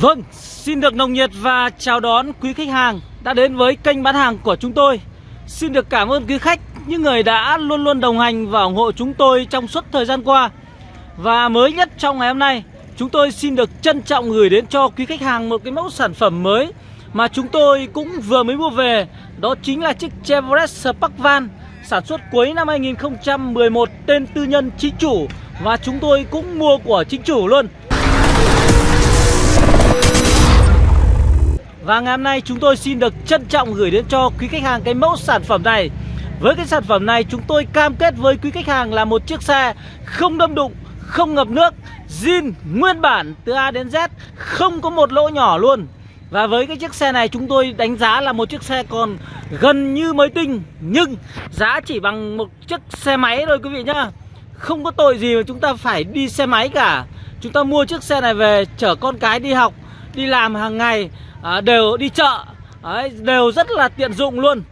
Vâng, xin được nồng nhiệt và chào đón quý khách hàng đã đến với kênh bán hàng của chúng tôi. Xin được cảm ơn quý khách, những người đã luôn luôn đồng hành và ủng hộ chúng tôi trong suốt thời gian qua. Và mới nhất trong ngày hôm nay, chúng tôi xin được trân trọng gửi đến cho quý khách hàng một cái mẫu sản phẩm mới mà chúng tôi cũng vừa mới mua về. Đó chính là chiếc Chevrolet Spark Van sản xuất cuối năm 2011 tên tư nhân chính chủ và chúng tôi cũng mua của chính chủ luôn. Và ngày hôm nay chúng tôi xin được trân trọng gửi đến cho quý khách hàng cái mẫu sản phẩm này. Với cái sản phẩm này chúng tôi cam kết với quý khách hàng là một chiếc xe không đâm đụng, không ngập nước zin nguyên bản từ A đến Z không có một lỗ nhỏ luôn. Và với cái chiếc xe này chúng tôi đánh giá là một chiếc xe còn gần như mới tinh Nhưng giá chỉ bằng một chiếc xe máy thôi quý vị nhá. Không có tội gì mà chúng ta phải đi xe máy cả. Chúng ta mua chiếc xe này về chở con cái đi học, đi làm hàng ngày à, đều đi chợ. Đấy, đều rất là tiện dụng luôn.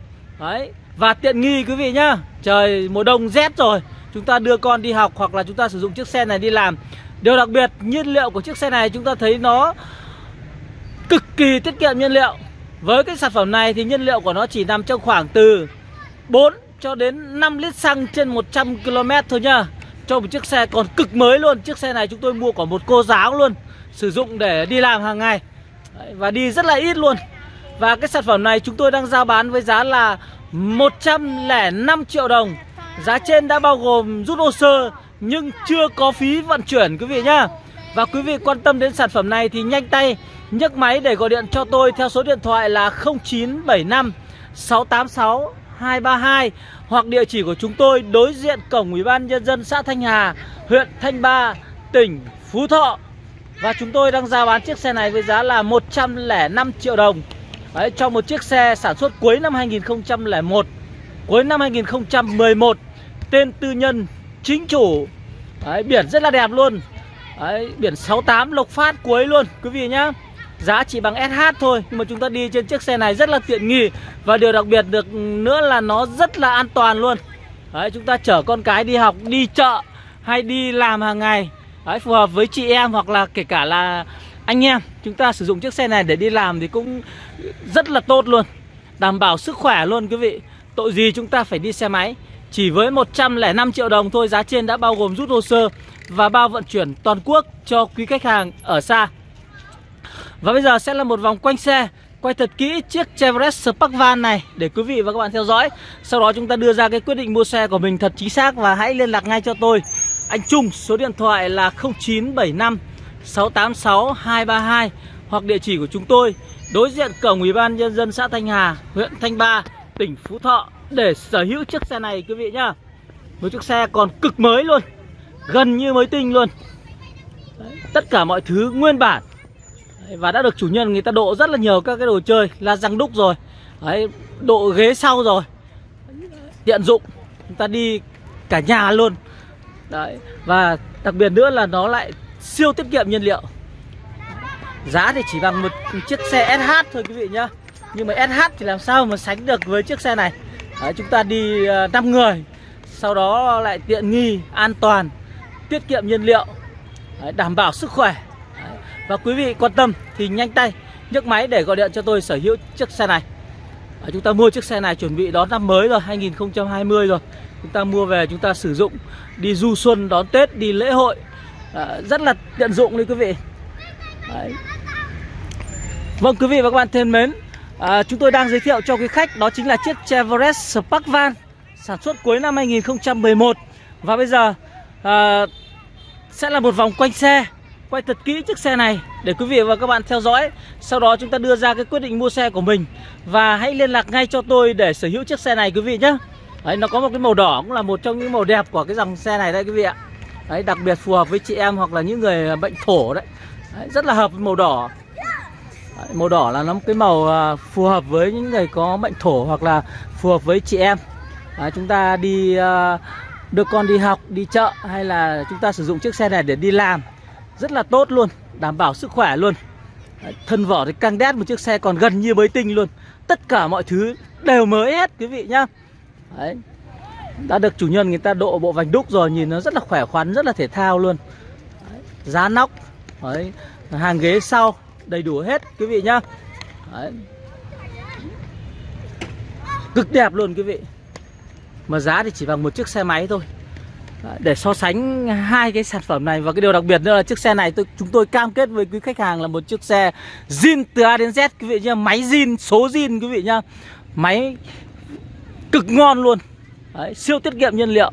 Đấy và tiện nghi quý vị nhá. Trời mùa đông rét rồi. Chúng ta đưa con đi học hoặc là chúng ta sử dụng chiếc xe này đi làm. Điều đặc biệt nhiên liệu của chiếc xe này chúng ta thấy nó cực kỳ tiết kiệm nhiên liệu. Với cái sản phẩm này thì nhiên liệu của nó chỉ nằm trong khoảng từ 4 cho đến 5 lít xăng trên 100 km thôi nhá. Cho một chiếc xe còn cực mới luôn. Chiếc xe này chúng tôi mua của một cô giáo luôn. Sử dụng để đi làm hàng ngày. Đấy, Và đi rất là ít luôn. Và cái sản phẩm này chúng tôi đang giao bán với giá là 105 triệu đồng. Giá trên đã bao gồm rút hồ sơ Nhưng chưa có phí vận chuyển quý vị nhá. Và quý vị quan tâm đến sản phẩm này thì nhanh tay nhấc máy để gọi điện cho tôi theo số điện thoại là 0975 686 232 hoặc địa chỉ của chúng tôi đối diện cổng Ủy ban nhân dân xã Thanh Hà, huyện Thanh Ba, tỉnh Phú Thọ. Và chúng tôi đang giao bán chiếc xe này với giá là 105 triệu đồng. Đấy, Cho một chiếc xe sản xuất cuối năm 2001 Cuối năm 2011 Tên tư nhân chính chủ. Đấy, Biển rất là đẹp luôn. Đấy, Biển 68 lộc phát cuối luôn Quý vị nhá. Giá chỉ bằng SH thôi Nhưng mà chúng ta đi trên chiếc xe này rất là tiện nghi. Và điều đặc biệt được nữa là nó rất là an toàn luôn. Đấy, Chúng ta chở con cái đi học, đi chợ Hay đi làm hàng ngày. Đấy, phù hợp với chị em hoặc là kể cả là anh em. Chúng ta sử dụng chiếc xe này để đi làm thì cũng rất là tốt luôn. Đảm bảo sức khỏe luôn quý vị. Tội gì chúng ta phải đi xe máy? Chỉ với 105 triệu đồng thôi Giá trên đã bao gồm rút hồ sơ Và bao vận chuyển toàn quốc cho quý khách hàng ở xa. Và bây giờ sẽ là một vòng quanh xe. Quay thật kỹ chiếc Chevrolet Spark Van này Để quý vị và các bạn theo dõi. Sau đó chúng ta đưa ra cái quyết định mua xe của mình thật chính xác Và hãy liên lạc ngay cho tôi anh Trung số điện thoại là 0975 686 232 hoặc địa chỉ của chúng tôi đối diện cổng Ủy ban nhân dân xã Thanh Hà, huyện Thanh Ba, tỉnh Phú Thọ để sở hữu chiếc xe này quý vị nhá. Một chiếc xe còn cực mới luôn, gần như mới tinh luôn. Đấy, tất cả mọi thứ nguyên bản. Đấy, và đã được chủ nhân người ta độ rất là nhiều các cái đồ chơi, là răng đúc rồi. Đấy, độ ghế sau rồi. Tiện dụng, chúng ta đi cả nhà luôn Đấy. Và đặc biệt nữa là nó lại siêu tiết kiệm nhiên liệu. Giá thì chỉ bằng một chiếc xe SH thôi quý vị nhá. Nhưng mà SH thì làm sao mà sánh được với chiếc xe này? Đấy, Chúng ta đi ờ, 5 người. Sau đó lại tiện nghi, an toàn Tiết kiệm nhiên liệu Đấy, Đảm bảo sức khỏe. Đấy. Và quý vị quan tâm thì nhanh tay nhấc máy để gọi điện cho tôi sở hữu chiếc xe này. Đấy, Chúng ta mua chiếc xe này chuẩn bị đón năm mới rồi 2020 rồi. Chúng ta mua về chúng ta sử dụng đi du xuân đón Tết đi lễ hội. À, rất là tiện dụng đấy quý vị. Đấy. Vâng quý vị và các bạn thân mến à, Chúng tôi đang giới thiệu cho quý khách đó chính là chiếc Chevrolet Spark Van Sản xuất cuối năm 2011 Và bây giờ à, sẽ là một vòng quanh xe Quay thật kỹ chiếc xe này để quý vị và các bạn theo dõi. Sau đó chúng ta đưa ra cái quyết định mua xe của mình. Và hãy liên lạc ngay cho tôi để sở hữu chiếc xe này quý vị nhé. Đấy, nó có một cái màu đỏ cũng là một trong những màu đẹp của cái dòng xe này đây quý vị ạ. Đấy, đặc biệt phù hợp với chị em hoặc là những người bệnh thổ đấy, đấy Rất là hợp với màu đỏ. Đấy, Màu đỏ là nó một cái màu à, phù hợp với những người có bệnh thổ hoặc là phù hợp với chị em. Đấy, Chúng ta đi à, đưa con đi học, đi chợ hay là chúng ta sử dụng chiếc xe này để đi làm. Rất là tốt luôn, đảm bảo sức khỏe luôn. Đấy, Thân vỏ thì căng đét một chiếc xe còn gần như mới tinh luôn. Tất cả mọi thứ đều mới hết quý vị nhá. Đấy. Đã được chủ nhân người ta độ bộ vành đúc rồi Nhìn nó rất là khỏe khoắn, rất là thể thao luôn. Đấy. Giá nóc. Đấy. Hàng ghế sau đầy đủ hết quý vị nhá. Đấy. cực đẹp luôn quý vị. Mà giá thì chỉ bằng một chiếc xe máy thôi. Để so sánh hai cái sản phẩm này. Và cái điều đặc biệt nữa là chiếc xe này tôi chúng tôi cam kết với quý khách hàng là một chiếc xe zin từ A đến Z quý vị nhá. Máy zin số zin quý vị nhá. Máy cực ngon luôn. Đấy, siêu tiết kiệm nhiên liệu.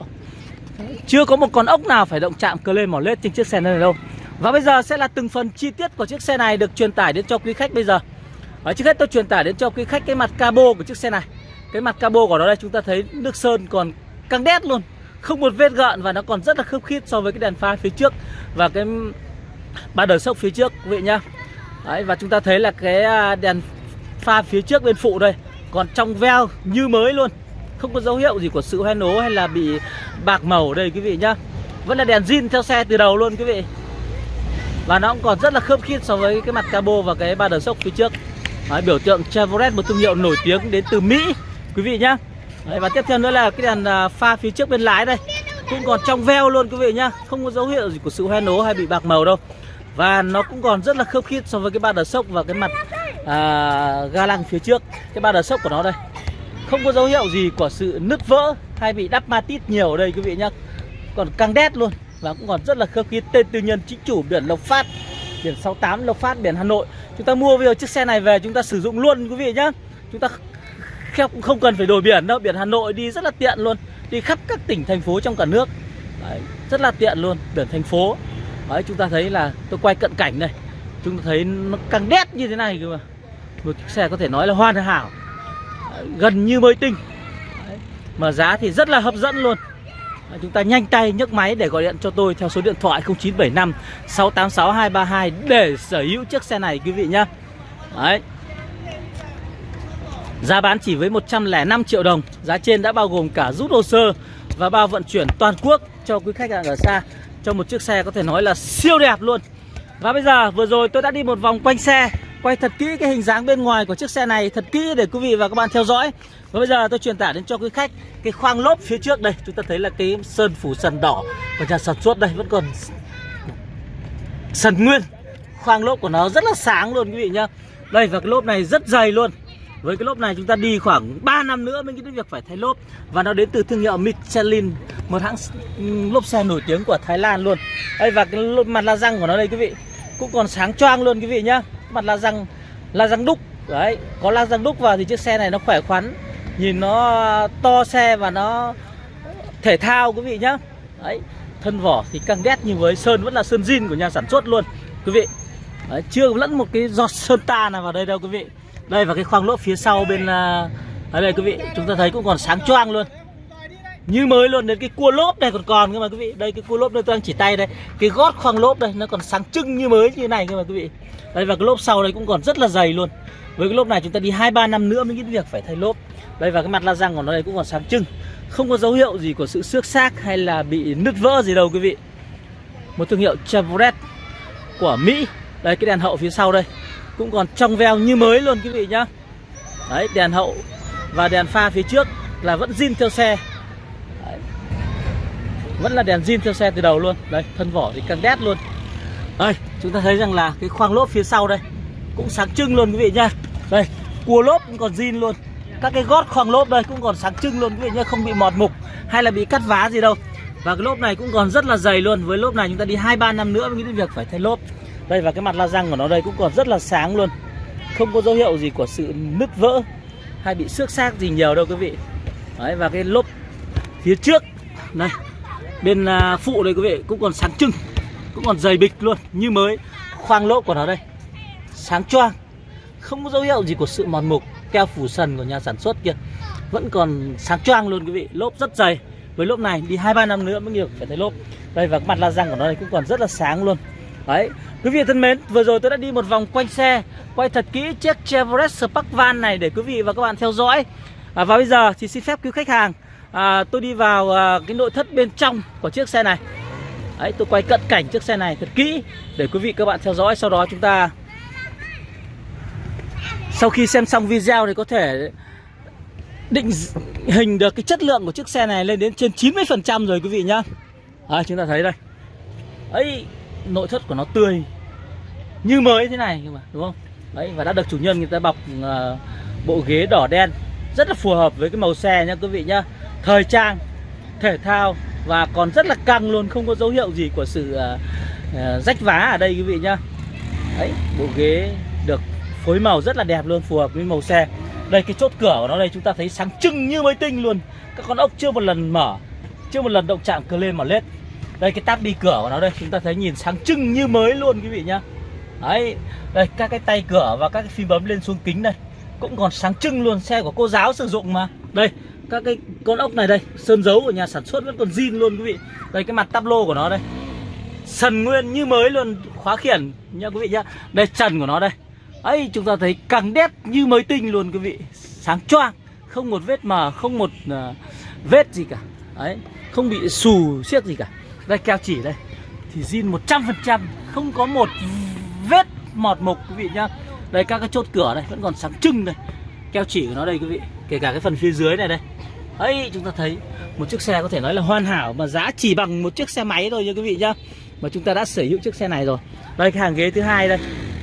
Chưa có một con ốc nào phải động chạm cơ lên mỏ lết trên chiếc xe này đâu. Và bây giờ sẽ là từng phần chi tiết của chiếc xe này được truyền tải đến cho quý khách bây giờ. Đấy, trước hết tôi truyền tải đến cho quý khách cái mặt cabo của chiếc xe này. Cái mặt cabo của nó đây chúng ta thấy nước sơn còn căng đét luôn. Không một vết gợn và nó còn rất là khớp khít so với cái đèn pha phía trước Và cái ba đời sốc phía trước quý vị nhá. Đấy, Và chúng ta thấy là cái à, đèn pha phía trước bên phụ đây Còn trong veo như mới luôn không có dấu hiệu gì của sự hoen ố hay là bị bạc màu đây quý vị nhá. Vẫn là đèn zin theo xe từ đầu luôn quý vị. Và nó cũng còn rất là khớp khít so với cái mặt cabo và cái ba đờ sốc phía trước. Đấy, Biểu tượng Chevrolet một thương hiệu nổi tiếng đến từ Mỹ Quý vị nhá. Đấy, Và tiếp theo nữa là cái đèn à, pha phía trước bên lái đây. Cũng còn trong veo luôn quý vị nhá. Không có dấu hiệu gì của sự hoen ố hay bị bạc màu đâu. Và nó cũng còn rất là khớp khít so với cái ba đờ sốc và cái mặt à, ga lăng phía trước. Cái ba đờ sốc của nó đây không có dấu hiệu gì của sự nứt vỡ hay bị đắp ma tít nhiều ở đây quý vị nhá. Còn căng đét luôn Và cũng còn rất là khớp khí. Tên tư nhân chính chủ biển Lộc Phát Biển 68 Lộc Phát biển Hà Nội. Chúng ta mua bây giờ chiếc xe này về chúng ta sử dụng luôn quý vị nhá. Chúng ta không cần phải đổi biển đâu. Biển Hà Nội đi rất là tiện luôn. Đi khắp các tỉnh thành phố trong cả nước. Đấy, Rất là tiện luôn Biển thành phố. Đấy chúng ta thấy là tôi quay cận cảnh này. Chúng ta thấy nó căng đét như thế này cơ mà. Một chiếc xe có thể nói là hoàn hảo gần như mới tinh. Đấy. Mà giá thì rất là hấp dẫn luôn. Chúng ta nhanh tay nhấc máy để gọi điện cho tôi theo số điện thoại 0975 686 232 để sở hữu chiếc xe này, quý vị nhá. Đấy. Giá bán chỉ với 105 triệu đồng. Giá trên đã bao gồm cả rút hồ sơ Và bao vận chuyển toàn quốc cho quý khách hàng ở xa Cho một chiếc xe có thể nói là siêu đẹp luôn. Và bây giờ, vừa rồi tôi đã đi một vòng quanh xe. Quay thật kỹ cái hình dáng bên ngoài của chiếc xe này, Thật kỹ để quý vị và các bạn theo dõi. Và bây giờ tôi truyền tải đến cho quý khách Cái khoang lốp phía trước đây. Chúng ta thấy là cái sơn phủ sần đỏ Của nhà sản xuất đây vẫn còn Sần nguyên. Khoang lốp của nó rất là sáng luôn quý vị nhá. Đây, và cái lốp này rất dày luôn. Với cái lốp này chúng ta đi khoảng 3 năm nữa mới nghĩ đến việc phải thay lốp. Và nó đến từ thương hiệu Michelin, Một hãng lốp xe nổi tiếng của Thái Lan luôn. Đây, và cái mặt la răng của nó đây quý vị, Cũng còn sáng choang luôn quý vị nhá mặt la răng la răng đúc. Đấy có la răng đúc vào thì chiếc xe này nó khỏe khoắn nhìn nó to xe và nó thể thao quý vị nhá. Đấy thân vỏ thì căng đét như với sơn vẫn là sơn zin của nhà sản xuất luôn quý vị. Đấy, chưa lẫn một cái giọt sơn ta nào vào đây đâu quý vị. Đây và cái khoang lốp phía sau bên à, ở đây quý vị chúng ta thấy cũng còn sáng choang luôn như mới luôn, đến cái cua lốp này còn còn cơ mà quý vị. Đây, cái cua lốp đây tôi đang chỉ tay đây. Cái gót khoang lốp đây, nó còn sáng trưng như mới như thế này cơ mà quý vị. Đây, và cái lốp sau đây cũng còn rất là dày luôn. Với cái lốp này chúng ta đi hai, ba năm nữa mới nghĩ việc phải thay lốp. Đây, và cái mặt la răng của nó đây cũng còn sáng trưng. Không có dấu hiệu gì của sự xước xác hay là bị nứt vỡ gì đâu quý vị. Một thương hiệu Chevrolet của Mỹ. Đây, cái đèn hậu phía sau đây. Cũng còn trong veo như mới luôn quý vị nhá. Đấy, đèn hậu và đèn pha phía trước là vẫn zin theo xe vẫn là đèn zin theo xe từ đầu luôn. Đây, thân vỏ thì căng đét luôn. Đây, chúng ta thấy rằng là cái khoang lốp phía sau đây cũng sáng trưng luôn quý vị nhá. Đây, cua lốp cũng còn zin luôn. Các cái gót khoang lốp đây cũng còn sáng trưng luôn quý vị nhá, không bị mọt mục hay là bị cắt vá gì đâu. Và cái lốp này cũng còn rất là dày luôn. Với lốp này chúng ta đi hai, ba năm nữa mới nghĩ đến việc phải thay lốp. Đây, và cái mặt la răng của nó đây cũng còn rất là sáng luôn. Không có dấu hiệu gì của sự nứt vỡ hay bị xước xác gì nhiều đâu quý vị. Đấy, và cái lốp phía trước. Này bên à, phụ đây quý vị cũng còn sáng trưng cũng còn dày bịch luôn như mới. Khoang lỗ của nó đây. Sáng choang. Không có dấu hiệu gì của sự mòn mục keo phủ sần của nhà sản xuất kia. Vẫn còn sáng choang luôn quý vị. Lốp rất dày. Với lốp này đi hai ba năm nữa mới nhiều phải thấy lốp. Đây và mặt la răng của nó đây cũng còn rất là sáng luôn. Đấy. Quý vị thân mến vừa rồi tôi đã đi một vòng quanh xe quay thật kỹ chiếc Chevrolet Spark Van này để quý vị và các bạn theo dõi. À, và bây giờ thì xin phép quý khách hàng à, tôi đi vào à, cái nội thất bên trong của chiếc xe này Đấy, tôi quay cận cảnh chiếc xe này thật kỹ để quý vị các bạn theo dõi sau đó chúng ta sau khi xem xong video thì có thể định hình được cái chất lượng của chiếc xe này lên đến trên 90% rồi quý vị nhá. à, chúng ta thấy đây. Ấy nội thất của nó tươi. như mới thế này nhưng mà đúng không đấy và đã được chủ nhân người ta bọc uh, bộ ghế đỏ đen rất là phù hợp với cái màu xe nha quý vị nhá thời trang thể thao và còn rất là căng luôn không có dấu hiệu gì của sự uh, rách vá ở đây quý vị nhá. Đấy bộ ghế được phối màu rất là đẹp luôn phù hợp với màu xe. Đây cái chốt cửa của nó đây chúng ta thấy sáng trưng như mới tinh luôn. Các con ốc chưa một lần mở chưa một lần động chạm cờ lên mà lết. Đây cái táp đi cửa của nó đây chúng ta thấy nhìn sáng trưng như mới luôn quý vị nhá. Đấy đây các cái tay cửa và các cái phím bấm lên xuống kính đây cũng còn sáng trưng luôn xe của cô giáo sử dụng mà. Đây các cái con ốc này đây sơn dấu của nhà sản xuất vẫn còn zin luôn quý vị. Đây cái mặt tắp lô của nó đây. Sần nguyên như mới luôn khóa khiển. Nha quý vị nhá. Đây trần của nó đây. Ấy chúng ta thấy càng đét như mới tinh luôn quý vị. Sáng choang không một vết mờ không một uh, vết gì cả. Ấy không bị xù xiết gì cả. Đây keo chỉ đây. Thì zin 100% không có một vết mọt mục quý vị nhá. Đây các cái chốt cửa đây vẫn còn sáng trưng đây. Keo chỉ của nó đây quý vị. Kể cả cái phần phía dưới này đây ấy chúng ta thấy một chiếc xe có thể nói là hoàn hảo mà giá chỉ bằng một chiếc xe máy thôi nha quý vị nhá. Mà chúng ta đã sở hữu chiếc xe này rồi. Đây, cái hàng ghế thứ hai đây.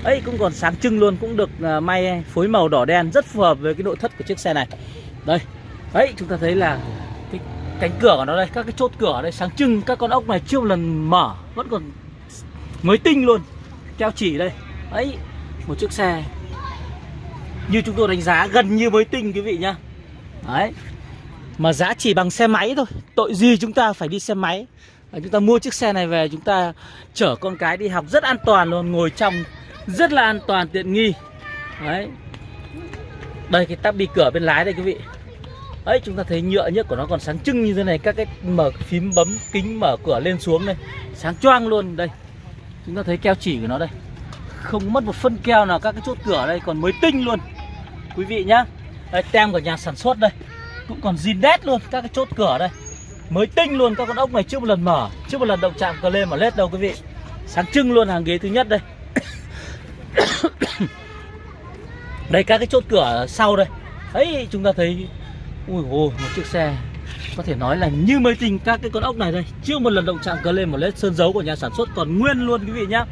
Ấy cũng còn sáng trưng luôn, cũng được à, may phối màu đỏ đen, rất phù hợp với cái nội thất của chiếc xe này. Đây. Ấy chúng ta thấy là cái cánh cửa của nó đây, các cái chốt cửa ở đây sáng trưng, các con ốc này chưa một lần mở, vẫn còn mới tinh luôn, keo chỉ đây. Ấy một chiếc xe như chúng tôi đánh giá gần như mới tinh, quý vị nhá. Đấy mà giá chỉ bằng xe máy thôi. Tội gì chúng ta phải đi xe máy? À, chúng ta mua chiếc xe này về, chúng ta chở con cái đi học rất an toàn luôn, ngồi trong rất là an toàn, tiện nghi. Đấy. Đây, cái tắp đi cửa bên lái đây, quý vị. Ấy chúng ta thấy nhựa nhất của nó còn sáng trưng như thế này, các cái mở phím bấm kính mở cửa lên xuống đây. Sáng choang luôn, đây. Chúng ta thấy keo chỉ của nó đây. Không mất một phân keo nào, các cái chốt cửa đây còn mới tinh luôn. Quý vị nhá. Đây, tem của nhà sản xuất đây cũng còn zin đét luôn, các cái chốt cửa đây. Mới tinh luôn, các con ốc này chưa một lần mở, chưa một lần động chạm cờ lên mà lết đâu, quý vị. Sáng trưng luôn hàng ghế thứ nhất đây. Đây, các cái chốt cửa sau đây. Ấy, chúng ta thấy, ui hồ một chiếc xe có thể nói là như mới tinh các cái con ốc này đây. Chưa một lần động chạm cờ lên một lết sơn dấu của nhà sản xuất còn nguyên luôn, quý vị nhá.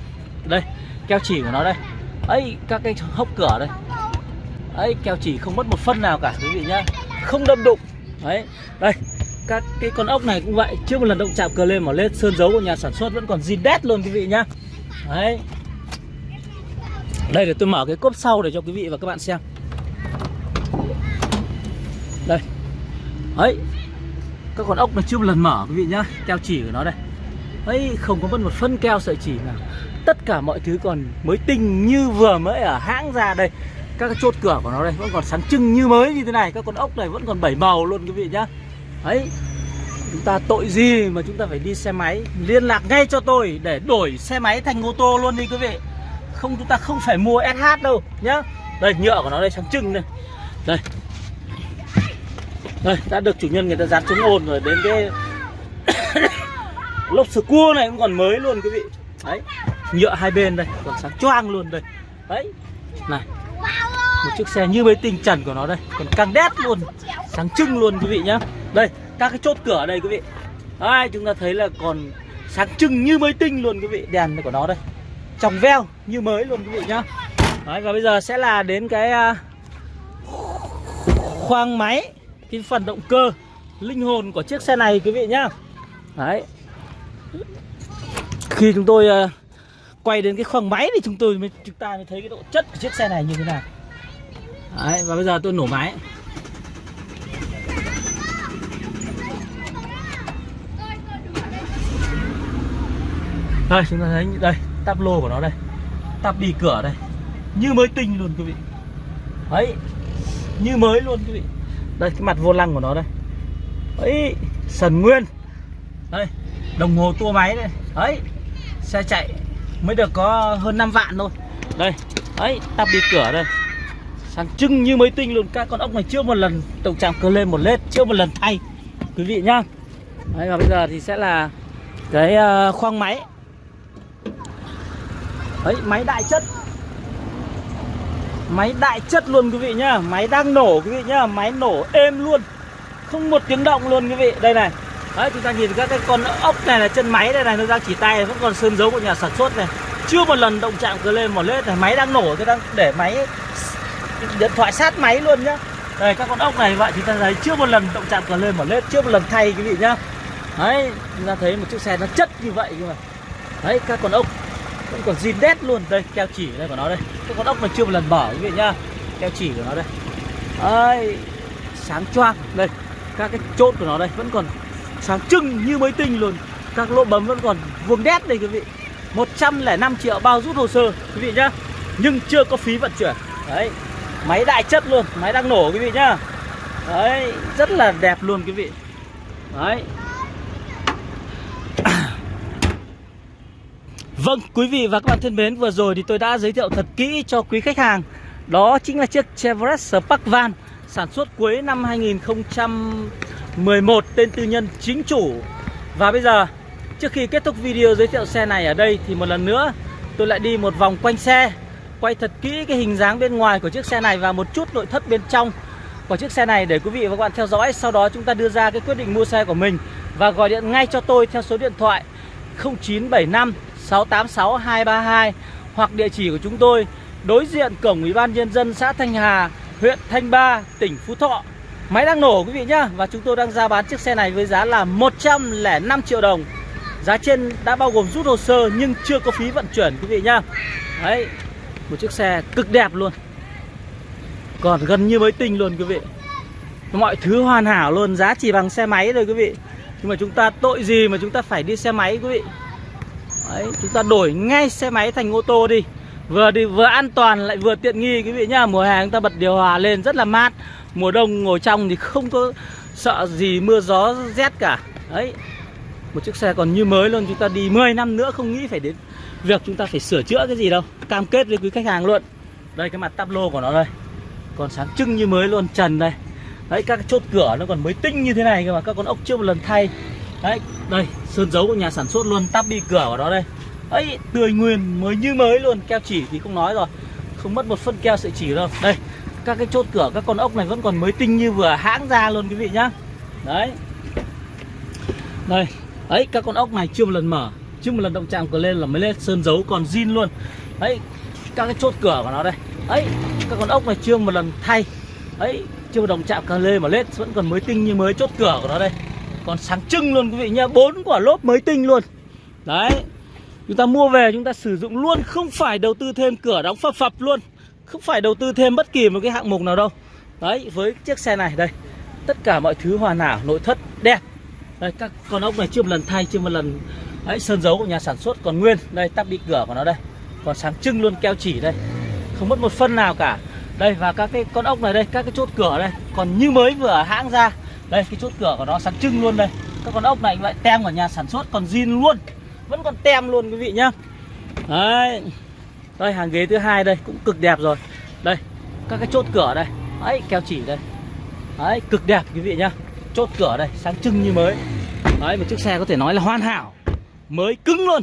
Đây, keo chỉ của nó đây. Ấy, các cái hốc cửa đây. Ấy, keo chỉ không mất một phân nào cả, quý vị nhá không đâm đụng. Đấy. Đây, các cái con ốc này cũng vậy. Chưa một lần động chạm cờ lên mà lên sơn dấu của nhà sản xuất vẫn còn zin đét luôn, quý vị nhá. Đấy. Đây, để tôi mở cái cốp sau để cho quý vị và các bạn xem. Đây. Ấy các con ốc này chưa một lần mở, quý vị nhá. Keo chỉ của nó đây. Ấy không có mất một phân keo sợi chỉ nào. Tất cả mọi thứ còn mới tinh như vừa mới ở hãng ra đây các cái chốt cửa của nó đây vẫn còn sáng trưng như mới như thế này, các con ốc này vẫn còn bảy màu luôn quý vị nhá. Ấy chúng ta tội gì mà chúng ta phải đi xe máy? Liên lạc ngay cho tôi để đổi xe máy thành ô tô luôn đi quý vị. Không, chúng ta không phải mua SH đâu nhá. Đây, nhựa của nó đây, sáng trưng đây. Đây. Đây, đã được chủ nhân người ta dán chống ồn rồi, đến cái lốp sờ cua này cũng còn mới luôn quý vị. Đấy, nhựa hai bên đây, còn sáng choang luôn đây. Đấy. Này một chiếc xe như mấy tinh trần của nó đây. Còn căng đét luôn sáng trưng luôn quý vị nhá. Đây các cái chốt cửa ở đây quý vị. Đấy, chúng ta thấy là còn sáng trưng như mới tinh luôn quý vị đèn của nó đây. Trong veo như mới luôn quý vị nhá. Đấy, và bây giờ sẽ là đến cái uh, khoang máy cái phần động cơ linh hồn của chiếc xe này quý vị nhá. Đấy. Khi chúng tôi uh, quay đến cái khoang máy thì chúng tôi mới chúng ta mới thấy cái độ chất của chiếc xe này như thế nào. Đấy, và bây giờ tôi nổ máy. Đây chúng ta thấy đây Tắp lô của nó đây. Tắp đi cửa đây. Như mới tinh luôn quý vị. Đấy Như mới luôn quý vị. Đây cái mặt vô lăng của nó đây. Đấy Sần nguyên. Đây Đồng hồ tua máy đây. Đấy Xe chạy mới được có hơn 5 vạn thôi. Đây Đấy Tắp đi cửa đây sáng trưng như mới tinh luôn. Các con ốc này chưa một lần tổng chạm cơ lên một lết chưa một lần thay. Quý vị nhá. Đấy, và bây giờ thì sẽ là cái uh, khoang máy. Đấy, máy đại chất. Máy đại chất luôn quý vị nhá. Máy đang nổ quý vị nhá. Máy nổ êm luôn. Không một tiếng động luôn quý vị. Đây này. Đấy chúng ta nhìn các cái con ốc này là chân máy đây này. Nó đang chỉ tay vẫn còn sơn dấu của nhà sản xuất này. Chưa một lần động chạm cờ lên một lết này. Máy đang nổ tôi đang để máy điện thoại sát máy luôn nhá. Đây, các con ốc này vậy chúng ta thấy chưa một lần động chạm cờ lên mở lết, chưa một lần thay quý vị nhá. Đấy, chúng ta thấy một chiếc xe nó chất như vậy nhưng mà. Đấy, các con ốc vẫn còn zin đét luôn. Đây, keo chỉ đây của nó đây. Các con ốc mà chưa một lần mở quý vị nhá. Keo chỉ của nó đây. Đấy, sáng choang. Đây, các cái chốt của nó đây vẫn còn sáng trưng như mới tinh luôn. Các lỗ bấm vẫn còn vuông đét đây quý vị. 105 triệu bao rút hồ sơ quý vị nhá. Nhưng chưa có phí vận chuyển. Đấy máy đại chất luôn máy đang nổ quý vị nhá. Đấy rất là đẹp luôn quý vị. Đấy. Vâng, quý vị và các bạn thân mến, vừa rồi thì tôi đã giới thiệu thật kỹ cho quý khách hàng. Đó chính là chiếc Chevrolet Spark Van Sản xuất cuối năm 2011 Tên tư nhân chính chủ. Và bây giờ, trước khi kết thúc video giới thiệu xe này ở đây Thì một lần nữa tôi lại đi một vòng quanh xe. Quay thật kỹ cái hình dáng bên ngoài của chiếc xe này Và một chút nội thất bên trong của chiếc xe này Để quý vị và các bạn theo dõi Sau đó chúng ta đưa ra cái quyết định mua xe của mình Và gọi điện ngay cho tôi theo số điện thoại 0975 686 232 hoặc địa chỉ của chúng tôi đối diện cổng Ủy ban nhân dân xã Thanh Hà, huyện Thanh Ba, tỉnh Phú Thọ. Máy đang nổ quý vị nhá và chúng tôi đang ra bán chiếc xe này với giá là 105 triệu đồng. Giá trên đã bao gồm rút hồ sơ nhưng chưa có phí vận chuyển quý vị nhá. Đấy, một chiếc xe cực đẹp luôn. Còn gần như mới tinh luôn quý vị. Mọi thứ hoàn hảo luôn, giá chỉ bằng xe máy thôi quý vị. Nhưng mà chúng ta tội gì mà chúng ta phải đi xe máy quý vị Đấy, chúng ta đổi ngay xe máy thành ô tô đi Vừa đi vừa an toàn lại vừa tiện nghi quý vị nhá Mùa hè chúng ta bật điều hòa lên rất là mát Mùa đông ngồi trong thì không có sợ gì mưa gió rét cả Đấy Một chiếc xe còn như mới luôn Chúng ta đi 10 năm nữa không nghĩ phải đến Việc chúng ta phải sửa chữa cái gì đâu Cam kết với quý khách hàng luôn. Đây cái mặt tắp lô của nó đây. Còn sáng trưng như mới luôn trần đây. Đấy các chốt cửa nó còn mới tinh như thế này cơ mà Các con ốc chưa một lần thay. Đấy, đây, sơn dấu của nhà sản xuất luôn, tắp bi cửa của nó đây. Ấy, tươi nguyên, mới như mới luôn, keo chỉ thì không nói rồi. Không mất một phân keo sợi chỉ đâu. Đây, các cái chốt cửa, các con ốc này vẫn còn mới tinh như vừa hãng ra luôn quý vị nhá. Đấy. Đây, ấy, các con ốc này chưa một lần mở chứ một lần động chạm cửa lên là mới lên sơn dấu còn zin luôn. Đấy, các cái chốt cửa của nó đây. Ấy, các con ốc này chưa một lần thay. Ấy, chưa một động chạm cửa lên mà lên vẫn còn mới tinh như mới chốt cửa của nó đây. Còn sáng trưng luôn quý vị nha bốn quả lốp mới tinh luôn. Đấy chúng ta mua về chúng ta sử dụng luôn không phải đầu tư thêm cửa đóng phập phập luôn. Không phải đầu tư thêm bất kỳ một cái hạng mục nào đâu. Đấy với chiếc xe này đây. Tất cả mọi thứ hoàn hảo nội thất đẹp. Đây các con ốc này chưa một lần thay chưa một lần đấy, sơn dấu của nhà sản xuất còn nguyên. Đây, tắp bị cửa của nó đây. Còn sáng trưng luôn, keo chỉ đây. Không mất một phân nào cả. Đây, và các cái con ốc này đây, các cái chốt cửa đây. Còn như mới vừa hãng ra. Đây, cái chốt cửa của nó sáng trưng luôn đây. Các con ốc này vậy tem của nhà sản xuất, còn zin luôn. Vẫn còn tem luôn, quý vị nhá. Đấy. Đây, hàng ghế thứ hai đây, cũng cực đẹp rồi. Đây, các cái chốt cửa đây. Đấy, keo chỉ đây. Đấy, cực đẹp, quý vị nhá. Chốt cửa đây, sáng trưng như mới. Đấy, một chiếc xe có thể nói là hoàn hảo mới cứng luôn.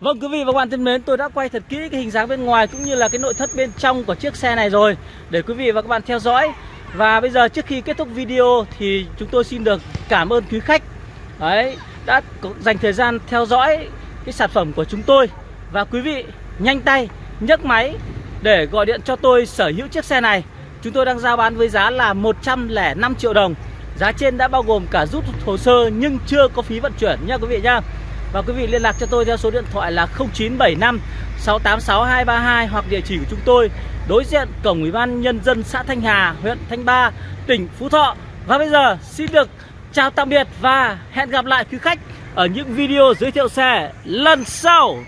Vâng quý vị và các bạn thân mến, tôi đã quay thật kỹ cái hình dáng bên ngoài cũng như là cái nội thất bên trong của chiếc xe này rồi để quý vị và các bạn theo dõi. Và bây giờ trước khi kết thúc video thì chúng tôi xin được cảm ơn quý khách. Đấy, đã dành thời gian theo dõi cái sản phẩm của chúng tôi. Và quý vị nhanh tay nhấc máy để gọi điện cho tôi sở hữu chiếc xe này. Chúng tôi đang giao bán với giá là 105 triệu đồng. Giá trên đã bao gồm cả rút hồ sơ nhưng chưa có phí vận chuyển nha quý vị nha. Và quý vị liên lạc cho tôi theo số điện thoại là 0975 686 232 hoặc địa chỉ của chúng tôi đối diện cổng ủy ban nhân dân xã Thanh Hà, huyện Thanh Ba, tỉnh Phú Thọ. Và bây giờ xin được chào tạm biệt và hẹn gặp lại quý khách ở những video giới thiệu xe lần sau.